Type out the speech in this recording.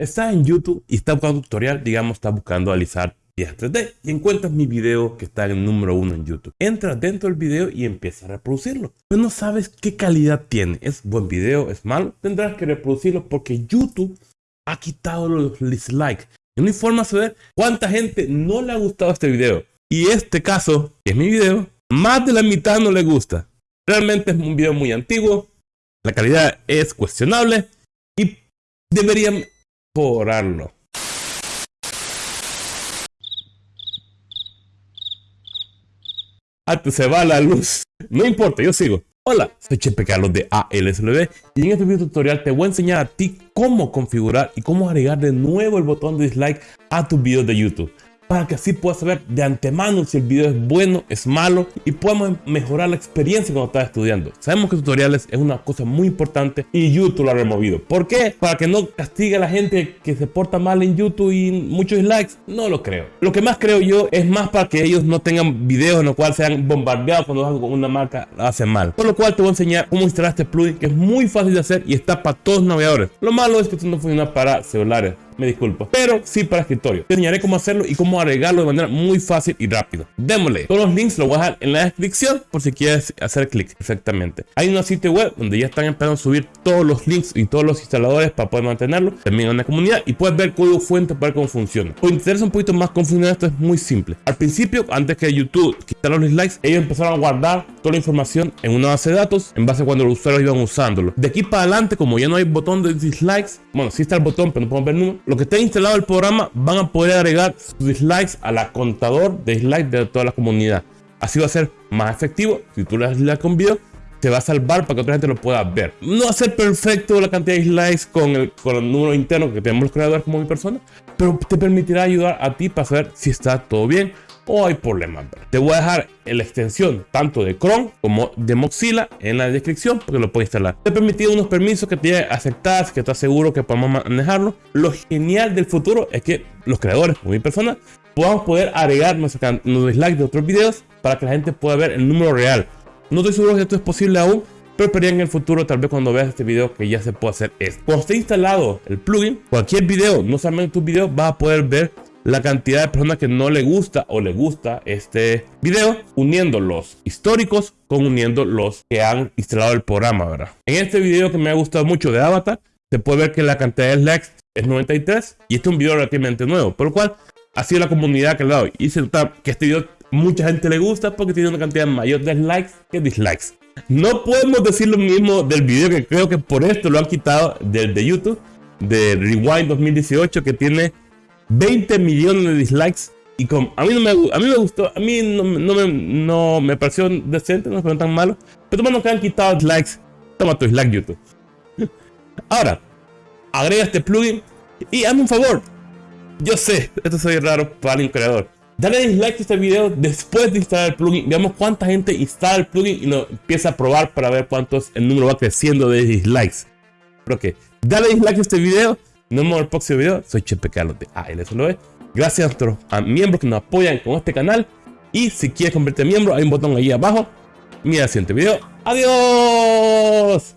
Estás en YouTube y estás buscando tutorial, digamos, estás buscando alisar piezas 3D y encuentras mi video que está en número uno en YouTube. Entras dentro del video y empiezas a reproducirlo. Pero no sabes qué calidad tiene. ¿Es buen video? ¿Es malo? Tendrás que reproducirlo porque YouTube ha quitado los dislikes. No hay forma de saber cuánta gente no le ha gustado este video. Y este caso, que es mi video, más de la mitad no le gusta. Realmente es un video muy antiguo, la calidad es cuestionable y deberían mejorarlo. Hasta se va la luz. No importa, yo sigo. Hola, soy Chepe Carlos de ALSLB y en este video tutorial te voy a enseñar a ti cómo configurar y cómo agregar de nuevo el botón de dislike a tus videos de YouTube para que así puedas saber de antemano si el video es bueno, es malo y podamos mejorar la experiencia cuando estás estudiando. Sabemos que tutoriales es una cosa muy importante y YouTube lo ha removido. ¿Por qué? Para que no castigue a la gente que se porta mal en YouTube y muchos likes. No lo creo. Lo que más creo yo es más para que ellos no tengan videos en los cuales sean bombardeados cuando una marca hace mal. Por lo cual te voy a enseñar cómo instalar este plugin que es muy fácil de hacer y está para todos los navegadores. Lo malo es que esto no funciona para celulares me disculpo, pero sí para escritorio. Te enseñaré cómo hacerlo y cómo agregarlo de manera muy fácil y rápido. Démosle. Todos los links los voy a dejar en la descripción por si quieres hacer clic. Exactamente. Hay una sitio web donde ya están empezando a subir todos los links y todos los instaladores para poder mantenerlo. También en la comunidad y puedes ver código fuente para ver cómo funciona. Por interesa un poquito más cómo esto es muy simple. Al principio, antes que YouTube los dislikes, ellos empezaron a guardar toda la información en una base de datos en base a cuando los usuarios iban usándolo. De aquí para adelante, como ya no hay botón de dislikes, bueno, sí está el botón, pero no podemos ver número lo que está instalado el programa van a poder agregar sus dislikes a la contador de dislikes de toda la comunidad. Así va a ser más efectivo. Si tú le das dislike con video, te va a salvar para que otra gente lo pueda ver. No va a ser perfecto la cantidad de dislikes con el, con el número interno que tenemos los creadores como mi persona, pero te permitirá ayudar a ti para saber si está todo bien o hay problemas. Te voy a dejar la extensión tanto de Chrome como de Mozilla en la descripción porque lo puedes instalar. Te permitido unos permisos que te aceptas, que estás seguro que podemos manejarlo. Lo genial del futuro es que los creadores, como mi persona, podamos poder agregar nuestros dislikes de otros videos para que la gente pueda ver el número real. No estoy seguro que esto es posible aún, pero esperaría en el futuro, tal vez cuando veas este video, que ya se puede hacer esto. Cuando esté instalado el plugin, cualquier video, no solamente tu video, vas a poder ver la cantidad de personas que no le gusta o le gusta este video, uniendo los históricos con uniendo los que han instalado el programa, ¿verdad? En este video que me ha gustado mucho de Avatar, se puede ver que la cantidad de likes es 93 y este es un video relativamente nuevo, por lo cual ha sido la comunidad que le ha dado y se nota que este video mucha gente le gusta porque tiene una cantidad mayor de likes que dislikes. No podemos decir lo mismo del video que creo que por esto lo han quitado del de YouTube, de Rewind 2018 que tiene 20 millones de dislikes. Y con, a, mí no me, a mí me gustó, a mí no, no, me, no me pareció decente, no me tan malo. Pero bueno, que han quitado dislikes. Toma tu dislike YouTube. Ahora, agrega este plugin y hazme un favor. Yo sé, esto soy raro para un creador. Dale dislike a este video después de instalar el plugin. Veamos cuánta gente instala el plugin y lo empieza a probar para ver cuánto el número va creciendo de dislikes. Pero que, dale dislike a este video nos vemos en el próximo video. Soy Chepe Carlos de ALSLV. Gracias a nuestros miembros que nos apoyan con este canal. Y si quieres convertirte en miembro, hay un botón ahí abajo. Mira el siguiente video. ¡Adiós!